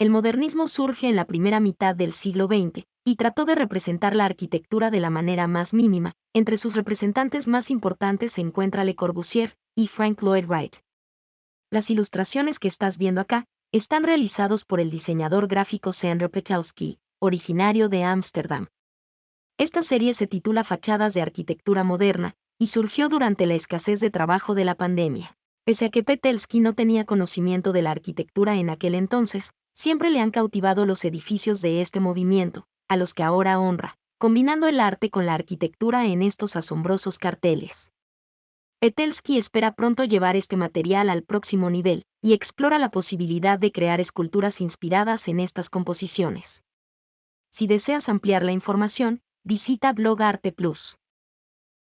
El modernismo surge en la primera mitad del siglo XX y trató de representar la arquitectura de la manera más mínima. Entre sus representantes más importantes se encuentra Le Corbusier y Frank Lloyd Wright. Las ilustraciones que estás viendo acá están realizados por el diseñador gráfico Sandro Petelski, originario de Ámsterdam. Esta serie se titula Fachadas de Arquitectura Moderna y surgió durante la escasez de trabajo de la pandemia. Pese a que Petelski no tenía conocimiento de la arquitectura en aquel entonces, siempre le han cautivado los edificios de este movimiento, a los que ahora honra, combinando el arte con la arquitectura en estos asombrosos carteles. Petelski espera pronto llevar este material al próximo nivel y explora la posibilidad de crear esculturas inspiradas en estas composiciones. Si deseas ampliar la información, visita Blog Arte Plus.